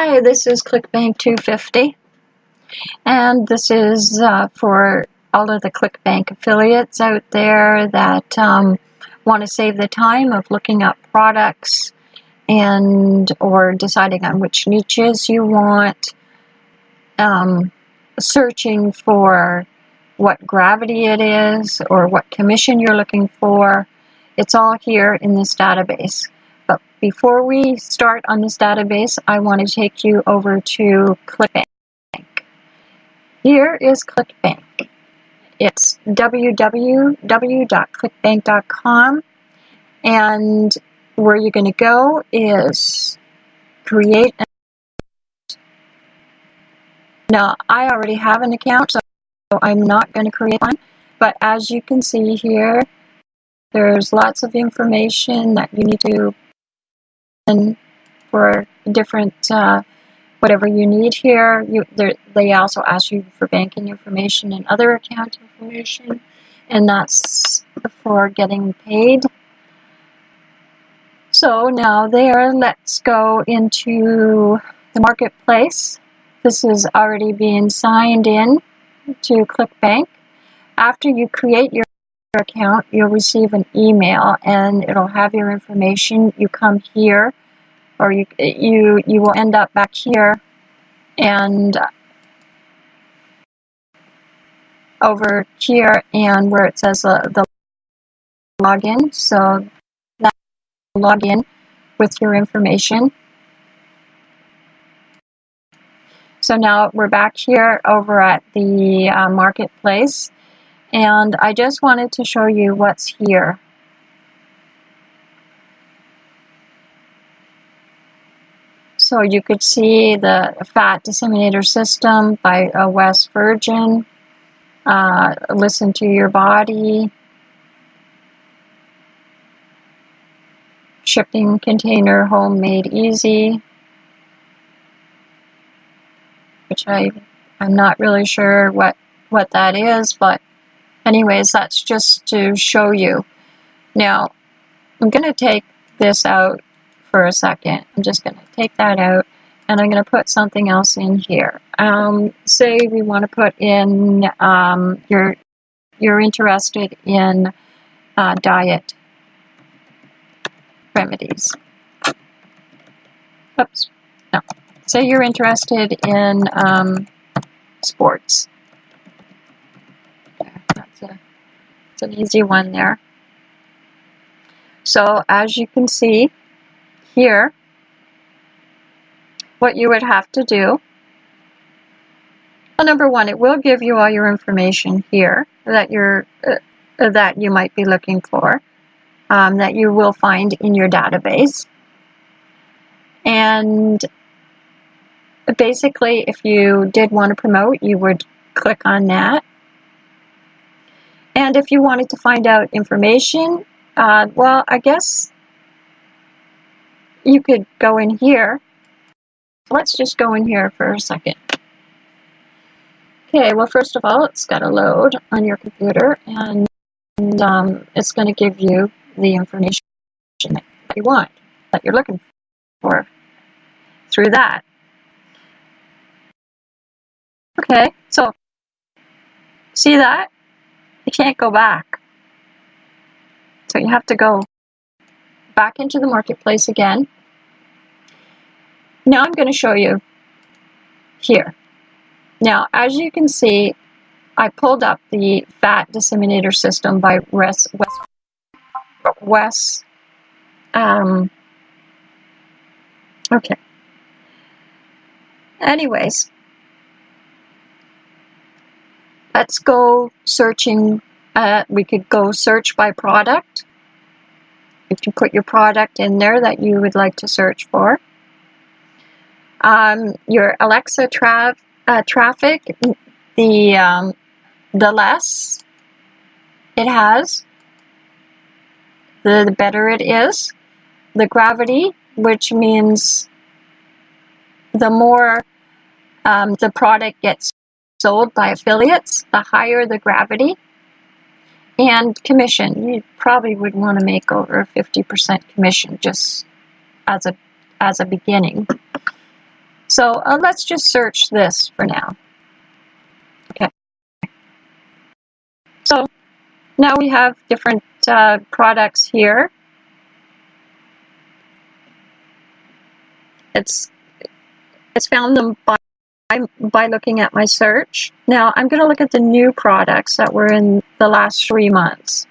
Hi, this is ClickBank 250, and this is uh, for all of the ClickBank affiliates out there that um, want to save the time of looking up products and or deciding on which niches you want, um, searching for what gravity it is or what commission you're looking for. It's all here in this database. But before we start on this database, I want to take you over to ClickBank. Here is ClickBank. It's www.clickbank.com and where you're going to go is create an now I already have an account so I'm not going to create one but as you can see here there's lots of information that you need to and for different uh, whatever you need here. You, they also ask you for banking information and other account information, and that's for getting paid. So now there, let's go into the marketplace. This is already being signed in to ClickBank. After you create your account, you'll receive an email and it'll have your information. You come here or you, you, you will end up back here and over here and where it says uh, the login. So that login with your information. So now we're back here over at the uh, marketplace and I just wanted to show you what's here. So you could see the fat disseminator system by Wes Virgin. Uh, listen to your body. Shipping container homemade easy. Which I, I'm not really sure what, what that is, but anyways, that's just to show you. Now, I'm going to take this out for a second. I'm just going to take that out and I'm going to put something else in here. Um, say we want to put in, um, you're, you're interested in uh, diet remedies. Oops, no. Say you're interested in um, sports. That's, a, that's an easy one there. So as you can see here, what you would have to do, well, number one, it will give you all your information here that you're uh, that you might be looking for, um, that you will find in your database. And basically, if you did want to promote, you would click on that. And if you wanted to find out information, uh, well, I guess you could go in here. Let's just go in here for a second. Okay, well, first of all, it's got to load on your computer, and, and um, it's going to give you the information that you want, that you're looking for through that. Okay, so see that? You can't go back. So you have to go back into the marketplace again. Now I'm going to show you here. Now, as you can see, I pulled up the fat disseminator system by Wes, Wes, Wes um, okay. Anyways, let's go searching. Uh, we could go search by product. If you put your product in there that you would like to search for. Um, your Alexa tra uh, traffic, the, um, the less it has, the, the better it is. The gravity, which means the more um, the product gets sold by affiliates, the higher the gravity. And commission, you probably would want to make over 50% commission just as a as a beginning. So uh, let's just search this for now. Okay. So now we have different uh, products here. It's it's found them by by looking at my search. Now I'm going to look at the new products that were in the last three months.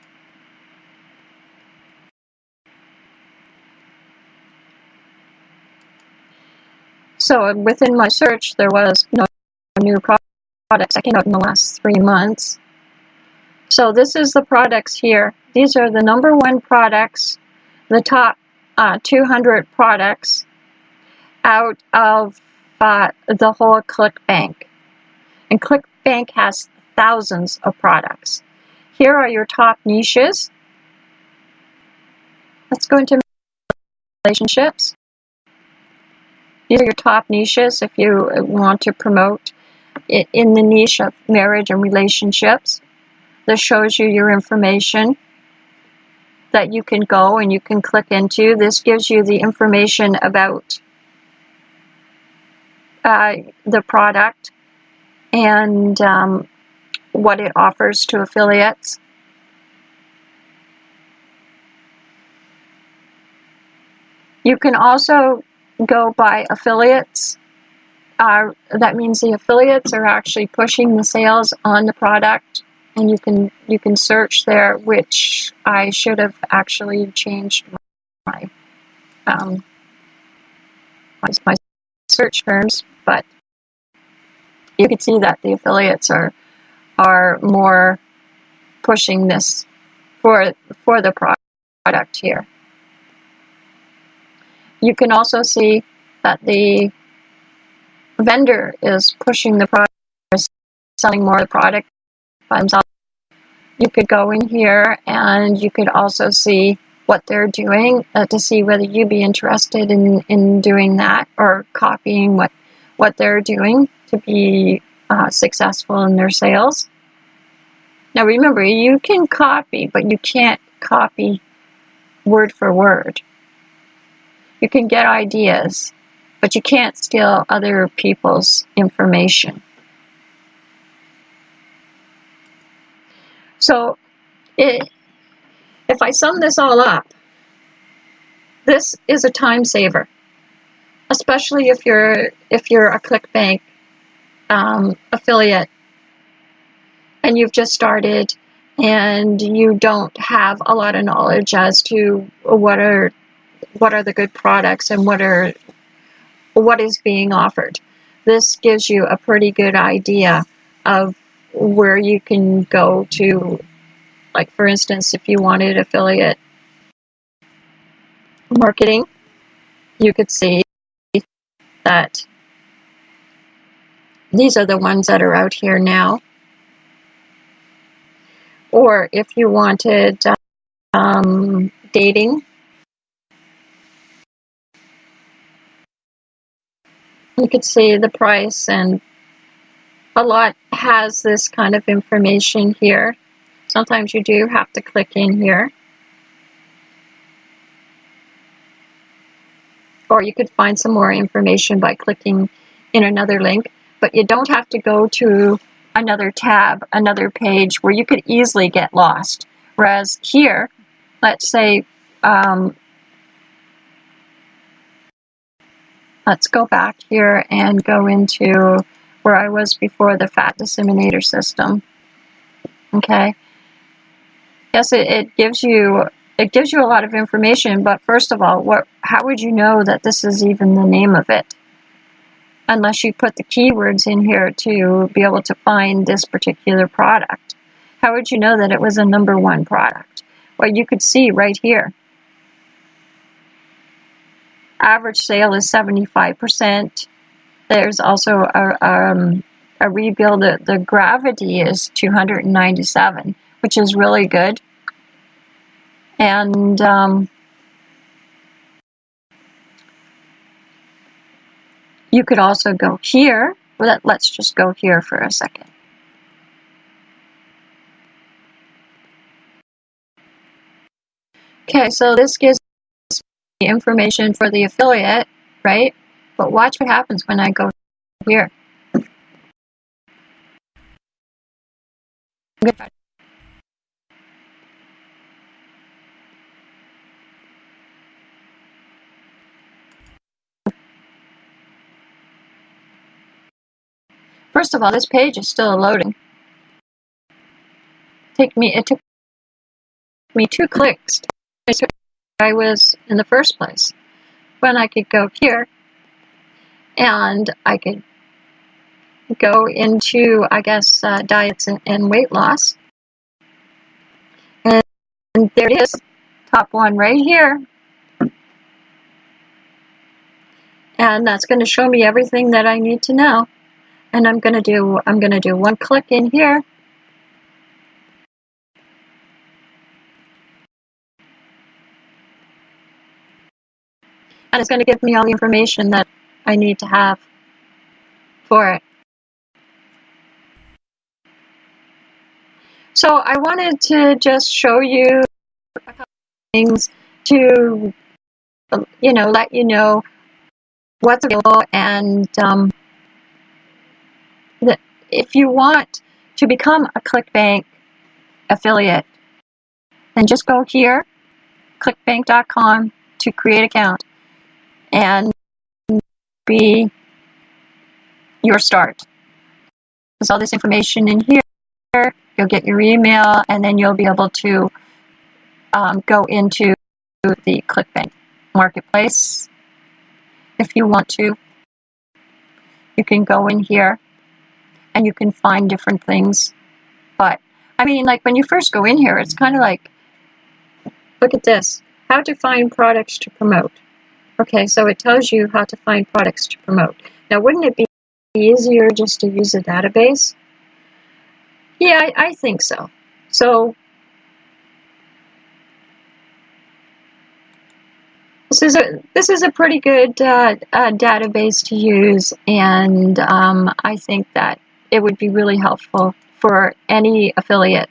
So within my search, there was no new products that came out in the last three months. So this is the products here. These are the number one products, the top uh, 200 products out of uh, the whole ClickBank. And ClickBank has thousands of products. Here are your top niches. Let's go into relationships. These are your top niches if you want to promote it in the niche of marriage and relationships. This shows you your information that you can go and you can click into. This gives you the information about the product and um, what it offers to affiliates. You can also go by affiliates. Uh, that means the affiliates are actually pushing the sales on the product and you can you can search there which I should have actually changed my um, my, my search terms but you can see that the affiliates are are more pushing this for for the product here you can also see that the vendor is pushing the product, selling more of the product by themselves. You could go in here and you could also see what they're doing uh, to see whether you'd be interested in, in doing that or copying what, what they're doing to be uh, successful in their sales. Now remember, you can copy, but you can't copy word for word. You can get ideas, but you can't steal other people's information. So, it, if I sum this all up, this is a time saver, especially if you're if you're a ClickBank um, affiliate and you've just started and you don't have a lot of knowledge as to what are what are the good products and what are what is being offered. This gives you a pretty good idea of where you can go to, like for instance, if you wanted affiliate marketing, you could see that these are the ones that are out here now. Or if you wanted um, dating, you could see the price and a lot has this kind of information here. Sometimes you do have to click in here. Or you could find some more information by clicking in another link, but you don't have to go to another tab, another page where you could easily get lost. Whereas here, let's say um, Let's go back here and go into where I was before the fat disseminator system. Okay. Yes, it, it gives you it gives you a lot of information, but first of all, what how would you know that this is even the name of it? Unless you put the keywords in here to be able to find this particular product. How would you know that it was a number one product? Well, you could see right here average sale is 75%. There's also a, um, a rebill, the, the gravity is 297, which is really good. And um, you could also go here. Let, let's just go here for a second. Okay, so this gives the information for the affiliate, right? But watch what happens when I go here. First of all, this page is still loading. Take me, it took me two clicks to I was in the first place. When I could go here and I could go into, I guess, uh, diets and, and, weight loss. And, and there it is, top one right here. And that's going to show me everything that I need to know and I'm going to do I'm to do one click in here and it's going to give me all the information that I need to have for it. So I wanted to just show you a couple things to, you know, let you know what's available and um, if you want to become a ClickBank affiliate, then just go here, clickbank.com to create account and be your start. There's all this information in here. You'll get your email and then you'll be able to um, go into the ClickBank marketplace if you want to. You can go in here and you can find different things. But I mean, like when you first go in here, it's kind of like, look at this, how to find products to promote. Okay, so it tells you how to find products to promote. Now, wouldn't it be easier just to use a database? Yeah, I, I think so. So this is a this is a pretty good uh, uh, database to use, and um, I think that it would be really helpful for any affiliate